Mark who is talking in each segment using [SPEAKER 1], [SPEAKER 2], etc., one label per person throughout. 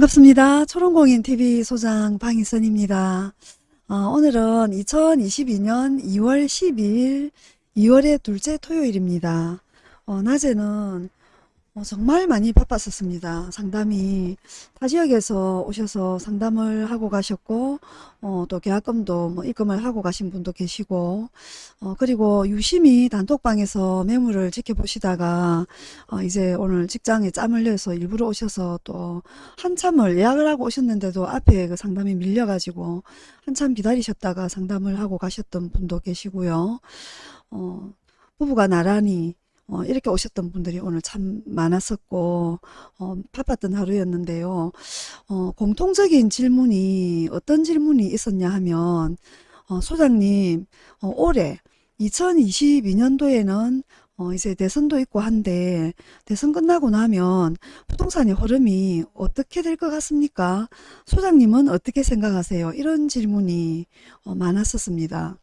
[SPEAKER 1] 반갑습니다. 초롱공인TV 소장 방희선입니다. 어, 오늘은 2022년 2월 12일 2월의 둘째 토요일입니다. 어, 낮에는 어, 정말 많이 바빴었습니다. 상담이 타 지역에서 오셔서 상담을 하고 가셨고 어, 또 계약금도 뭐 입금을 하고 가신 분도 계시고 어, 그리고 유심히 단톡방에서 매물을 지켜보시다가 어, 이제 오늘 직장에 짬을 내서 일부러 오셔서 또 한참을 예약을 하고 오셨는데도 앞에 그 상담이 밀려가지고 한참 기다리셨다가 상담을 하고 가셨던 분도 계시고요. 어, 부부가 나란히 어, 이렇게 오셨던 분들이 오늘 참 많았었고 어, 바빴던 하루였는데요. 어, 공통적인 질문이 어떤 질문이 있었냐 하면 어, 소장님 어, 올해 2022년도에는 어, 이제 대선도 있고 한데 대선 끝나고 나면 부동산의 흐름이 어떻게 될 것 같습니까? 소장님은 어떻게 생각하세요? 이런 질문이 어, 많았었습니다.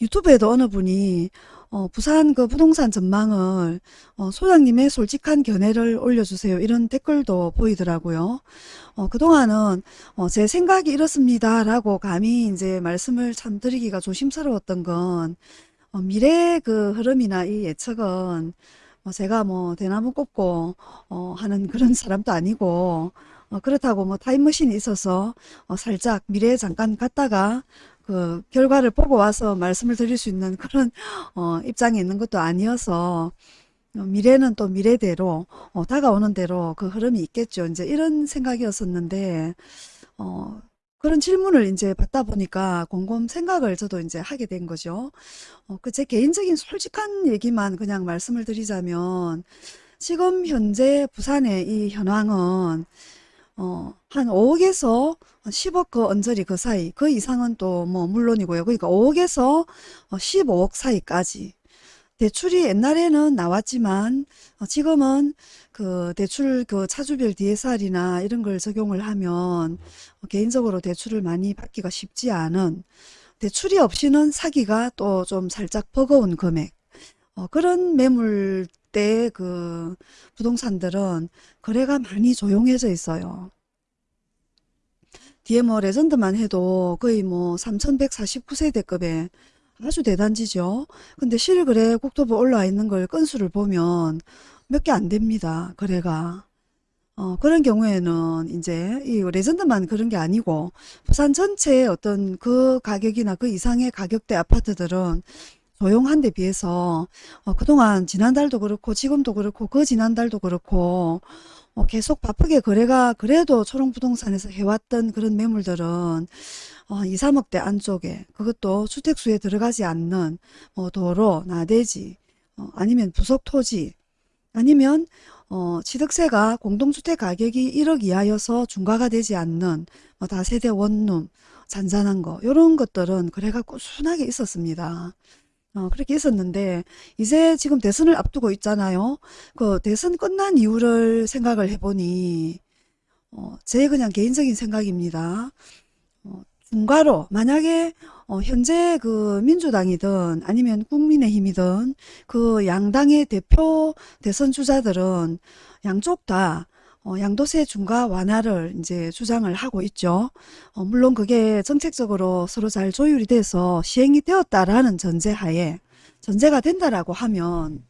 [SPEAKER 1] 유튜브에도 어느 분이 어, 부산 그 부동산 전망을 어, 소장님의 솔직한 견해를 올려주세요. 이런 댓글도 보이더라고요. 어, 그동안은 어, 제 생각이 이렇습니다. 라고 감히 이제 말씀을 참 드리기가 조심스러웠던 건 어, 미래의 그 흐름이나 이 예측은 뭐 제가 뭐 대나무 꼽고 어, 하는 그런 사람도 아니고 어, 그렇다고 뭐 타임머신이 있어서 어, 살짝 미래에 잠깐 갔다가 그 결과를 보고 와서 말씀을 드릴 수 있는 그런 어, 입장에 있는 것도 아니어서 어, 미래는 또 미래대로 어, 다가오는 대로 그 흐름이 있겠죠. 이제 이런 생각이었었는데 어, 그런 질문을 이제 받다 보니까 곰곰 생각을 저도 이제 하게 된 거죠. 어, 그 제 개인적인 솔직한 얘기만 그냥 말씀을 드리자면 지금 현재 부산의 이 현황은 어, 한 5억에서 10억 그 언저리 그 사이 그 이상은 또 뭐 물론이고요. 그러니까 5억에서 15억 사이까지 대출이 옛날에는 나왔지만 어, 지금은 그 대출 그 차주별 DSR이나 이런 걸 적용을 하면 개인적으로 대출을 많이 받기가 쉽지 않은 대출이 없이는 사기가 또 좀 살짝 버거운 금액 어, 그런 매물 때 그 부동산들은 거래가 많이 조용해져 있어요. 뒤에 뭐 레전드만 해도 거의 뭐 3149세대급의 아주 대단지죠. 근데 실거래 국토부 올라와 있는 걸 건수를 보면 몇 개 안 됩니다. 거래가. 어, 그런 경우에는 이제 이 레전드만 그런 게 아니고 부산 전체의 어떤 그 가격이나 그 이상의 가격대 아파트들은 조용한 데 비해서 어, 그동안 지난달도 그렇고 지금도 그렇고 그 지난달도 그렇고 어, 계속 바쁘게 거래가 그래도 초롱부동산에서 해왔던 그런 매물들은 어, 2, 3억대 안쪽에 그것도 주택수에 들어가지 않는 뭐 도로, 나대지 어, 아니면 부속토지 아니면 어, 취득세가 공동주택 가격이 1억 이하여서 중과가 되지 않는 뭐 다세대 원룸 잔잔한 거 이런 것들은 거래가 꾸준하게 있었습니다. 어, 그렇게 있었는데 이제 지금 대선을 앞두고 있잖아요. 그 대선 끝난 이유를 생각을 해보니 어, 제 그냥 개인적인 생각입니다. 어, 중과로 만약에 어, 현재 그 민주당이든 아니면 국민의힘이든 그 양당의 대표 대선 주자들은 양쪽 다 어, 양도세 중과 완화를 이제 주장을 하고 있죠. 어, 물론 그게 정책적으로 서로 잘 조율이 돼서 시행이 되었다라는 전제하에 전제가 된다라고 하면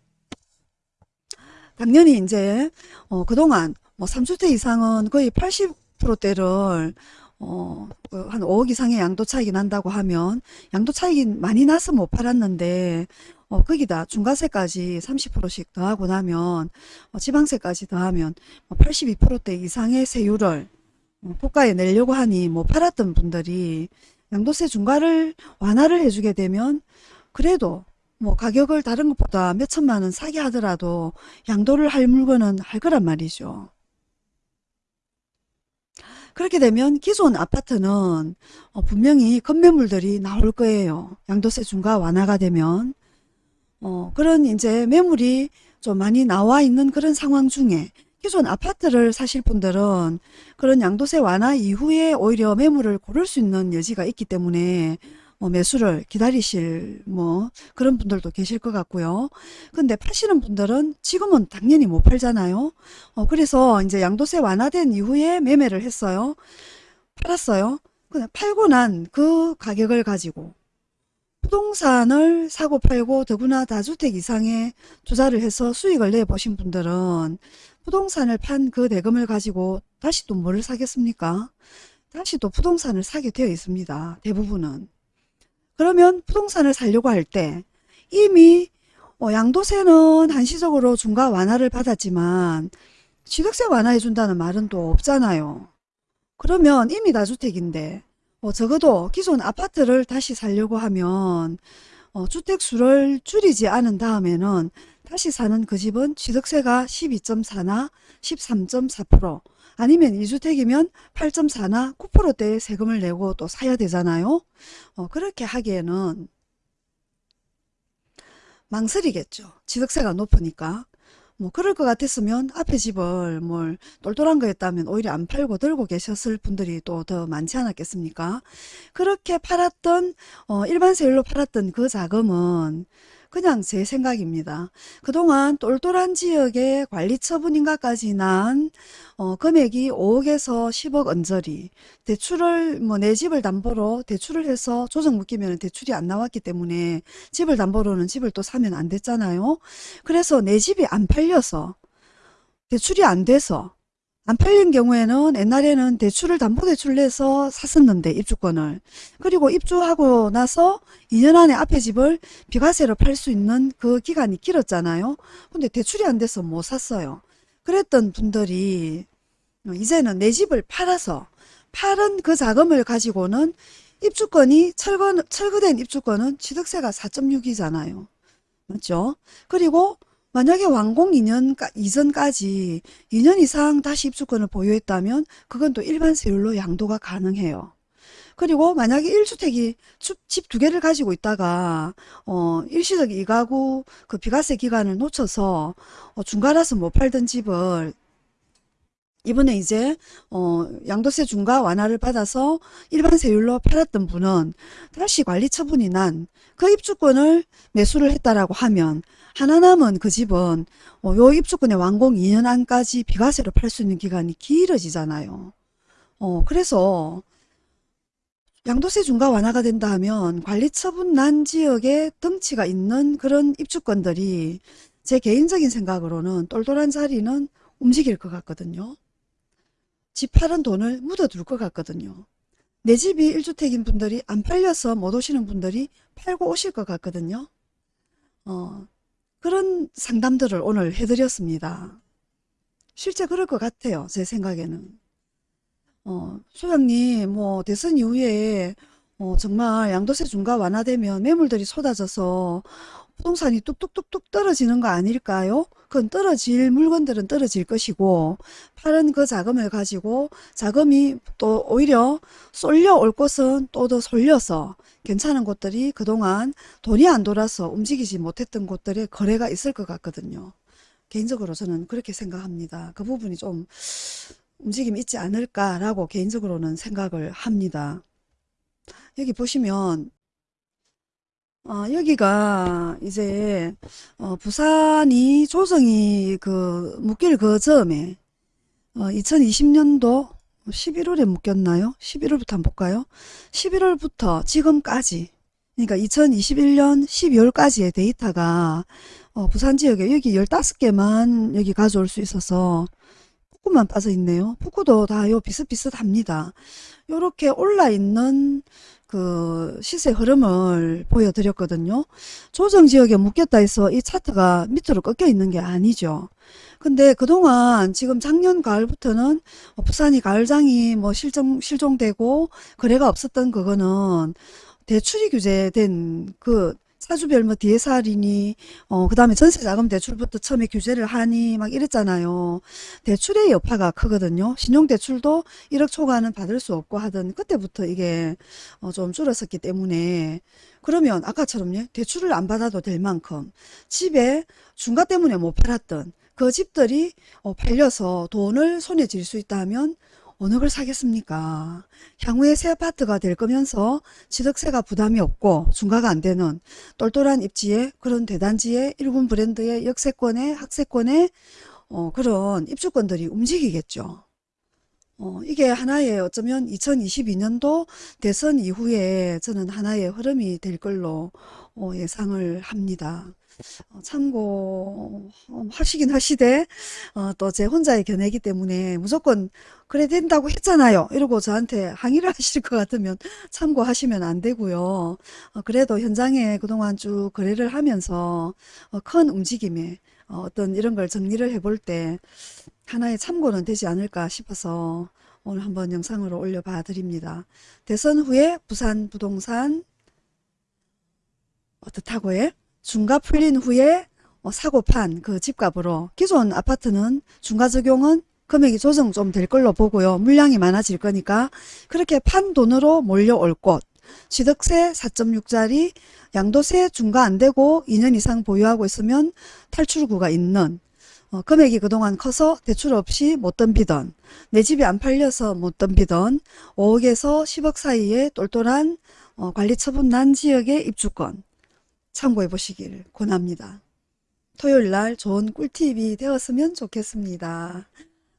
[SPEAKER 1] 당연히 이제 어, 그동안 뭐 3주택 이상은 거의 80%대를 어, 그한 5억 이상의 양도 차익이 난다고 하면 양도 차익이 많이 나서 못 팔았는데 어, 거기다 중과세까지 30%씩 더하고 나면 어, 지방세까지 더하면 82%대 뭐 이상의 세율을 어, 고가에 내려고 하니 못 팔았던 분들이 양도세 중과를 완화를 해주게 되면 그래도 뭐 가격을 다른 것보다 몇 천만 원 사게 하더라도 양도를 할 물건은 할 거란 말이죠. 그렇게 되면 기존 아파트는 어, 분명히 건매물들이 나올 거예요. 양도세 중과 완화가 되면 어, 그런 이제 매물이 좀 많이 나와 있는 그런 상황 중에 기존 아파트를 사실 분들은 그런 양도세 완화 이후에 오히려 매물을 고를 수 있는 여지가 있기 때문에 뭐 매수를 기다리실 뭐 그런 분들도 계실 것 같고요. 근데 파시는 분들은 지금은 당연히 못 팔잖아요. 어, 그래서 이제 양도세 완화된 이후에 매매를 했어요. 팔았어요. 그냥 팔고 난 그 가격을 가지고 부동산을 사고 팔고 더구나 다주택 이상의 투자를 해서 수익을 내보신 분들은 부동산을 판 그 대금을 가지고 다시 또 뭐를 사겠습니까? 다시 또 부동산을 사게 되어 있습니다. 대부분은. 그러면 부동산을 살려고 할 때 이미 어, 양도세는 한시적으로 중과 완화를 받았지만 취득세 완화해 준다는 말은 또 없잖아요. 그러면 이미 다주택인데 어, 적어도 기존 아파트를 다시 살려고 하면 어, 주택수를 줄이지 않은 다음에는 다시 사는 그 집은 취득세가 12.4나 13.4% 아니면 2주택이면 8.4나 9%대의 세금을 내고 또 사야 되잖아요. 어, 그렇게 하기에는 망설이겠죠. 취득세가 높으니까. 뭐 그럴 것 같았으면 앞에 집을 뭘 똘똘한 거였다면 오히려 안 팔고 들고 계셨을 분들이 또 더 많지 않았겠습니까? 그렇게 팔았던 어, 일반 세율로 팔았던 그 자금은 그냥 제 생각입니다. 그동안 똘똘한 지역의 관리처분인가까지 난 어, 금액이 5억에서 10억 언저리 대출을 뭐 내 집을 담보로 대출을 해서 조정 묶이면 대출이 안 나왔기 때문에 집을 담보로는 집을 또 사면 안 됐잖아요. 그래서 내 집이 안 팔려서 대출이 안 돼서 안 팔린 경우에는 옛날에는 대출을 담보대출 내서 샀었는데 입주권을 그리고 입주하고 나서 2년 안에 앞에 집을 비과세로 팔 수 있는 그 기간이 길었잖아요. 근데 대출이 안 돼서 못 샀어요. 그랬던 분들이 이제는 내 집을 팔아서 팔은 그 자금을 가지고는 입주권이 철거, 철거된 입주권은 취득세가 4.6이잖아요. 맞죠? 그리고 만약에 완공 2년 이전까지 2년 이상 다시 입주권을 보유했다면 그건 또 일반 세율로 양도가 가능해요. 그리고 만약에 1주택이 집 두 개를 가지고 있다가 어 일시적 이가구 그 비과세 기간을 놓쳐서 어 중과라서 못 팔던 집을 이번에 이제 어 양도세 중과 완화를 받아서 일반 세율로 팔았던 분은 다시 관리 처분이 난 그 입주권을 매수를 했다라고 하면 하나 남은 그 집은 어, 요 입주권의 완공 2년 안까지 비과세로 팔 수 있는 기간이 길어지잖아요. 어 그래서 양도세 중과 완화가 된다 하면 관리 처분 난 지역에 덩치가 있는 그런 입주권들이 제 개인적인 생각으로는 똘똘한 자리는 움직일 것 같거든요. 집 팔은 돈을 묻어둘 것 같거든요. 내 집이 1주택인 분들이 안 팔려서 못 오시는 분들이 팔고 오실 것 같거든요. 어, 그런 상담들을 오늘 해드렸습니다. 실제 그럴 것 같아요. 제 생각에는. 어, 소장님, 뭐, 대선 이후에, 어, 정말 양도세 중과 완화되면 매물들이 쏟아져서 부동산이 뚝뚝뚝뚝 떨어지는 거 아닐까요? 그건 떨어질 물건들은 떨어질 것이고 파는 그 자금을 가지고 자금이 또 오히려 쏠려 올 곳은 또 더 쏠려서 괜찮은 곳들이 그동안 돈이 안 돌아서 움직이지 못했던 곳들에 거래가 있을 것 같거든요. 개인적으로 저는 그렇게 생각합니다. 그 부분이 좀 움직임이 있지 않을까라고 개인적으로는 생각을 합니다. 여기 보시면 어, 여기가 이제 어, 부산이 조정이 그 묶일 그 즈음에 어, 2020년도 11월에 묶였나요? 11월부터 한번 볼까요? 11월부터 지금까지 그러니까 2021년 12월까지의 데이터가 어, 부산 지역에 여기 15개만 여기 가져올 수 있어서 북구만 빠져 있네요. 북구도 다 요 비슷비슷합니다. 요렇게 올라있는 그 시세 흐름을 보여드렸거든요. 조정 지역에 묶였다 해서 이 차트가 밑으로 꺾여 있는 게 아니죠. 근데 그동안 지금 작년 가을부터는 부산이 가을장이 뭐 실종, 실종되고 거래가 없었던 그거는 대출이 규제된 그 사주별 뭐 DSR이니 어 그 다음에 전세자금 대출부터 처음에 규제를 하니 막 이랬잖아요. 대출의 여파가 크거든요. 신용대출도 1억 초과는 받을 수 없고 하던 그때부터 이게 어 좀 줄었었기 때문에 그러면 아까처럼요. 대출을 안 받아도 될 만큼 집에 중과 때문에 못 팔았던 그 집들이 어 팔려서 돈을 손에 쥘 수 있다면 어느 걸 사겠습니까? 향후에 새 아파트가 될 거면서 취득세가 부담이 없고 중과가 안 되는 똘똘한 입지에 그런 대단지에 일군 브랜드의 역세권에 학세권에 어, 그런 입주권들이 움직이겠죠. 어, 이게 하나의 어쩌면 2022년도 대선 이후에 저는 하나의 흐름이 될 걸로 어, 예상을 합니다. 어, 참고 어, 하시긴 하시되 어, 또제 혼자의 견해이기 때문에 무조건 그래 된다고 했잖아요. 이러고 저한테 항의를 하실 것 같으면 참고하시면 안 되고요. 어, 그래도 현장에 그동안 쭉 거래를 하면서 어, 큰 움직임에 어, 어떤 이런 걸 정리를 해볼 때 하나의 참고는 되지 않을까 싶어서 오늘 한번 영상으로 올려봐 드립니다. 대선 후에 부산 부동산 어떻다고요? 중과 풀린 후에 어, 사고 판 그 집값으로 기존 아파트는 중과 적용은 금액이 조정 좀 될 걸로 보고요. 물량이 많아질 거니까 그렇게 판 돈으로 몰려올 곳 취득세 4.6짜리 양도세 중과 안 되고 2년 이상 보유하고 있으면 탈출구가 있는 어, 금액이 그동안 커서 대출 없이 못 덤비던 내 집이 안 팔려서 못 덤비던 5억에서 10억 사이에 똘똘한 어, 관리처분 난 지역의 입주권 참고해 보시길 권합니다. 토요일 날 좋은 꿀팁이 되었으면 좋겠습니다.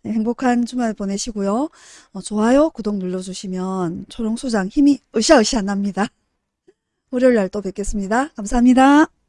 [SPEAKER 1] 네, 행복한 주말 보내시고요. 어, 좋아요, 구독 눌러주시면 초롱소장 힘이 으쌰으쌰 납니다. 월요일 날 또 뵙겠습니다. 감사합니다.